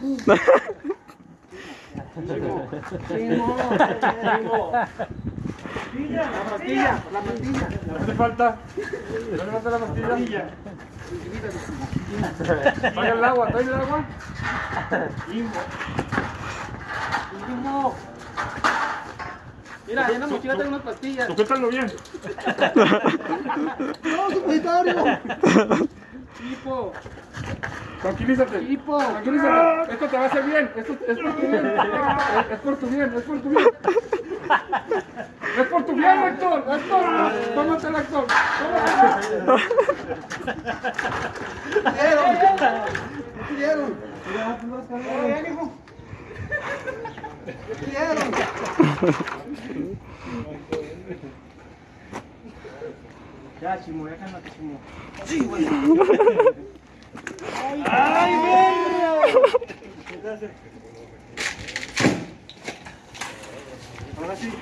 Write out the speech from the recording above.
La pastilla, la pastilla. ¿No hace falta? ¿No le falta la pastilla? El agua, ¿trae el agua? Limbo. Mira, ahí en la mochila tengo unas pastillas. Sujétalo bien. ¡No! Tipo, Tranquilízate. tipo. Tranquilízate. Esto te va a hacer bien. Esto es por tu bien. Es, por tu bien, es por tu bien. Es por tu bien, Héctor. Héctor. Tómatela, Héctor. Tómatela. ¿Qué ¿Qué Ya, chimo, ya cálmate, chimo. Sí, güey. ¡Ay, verga! Ahora sí.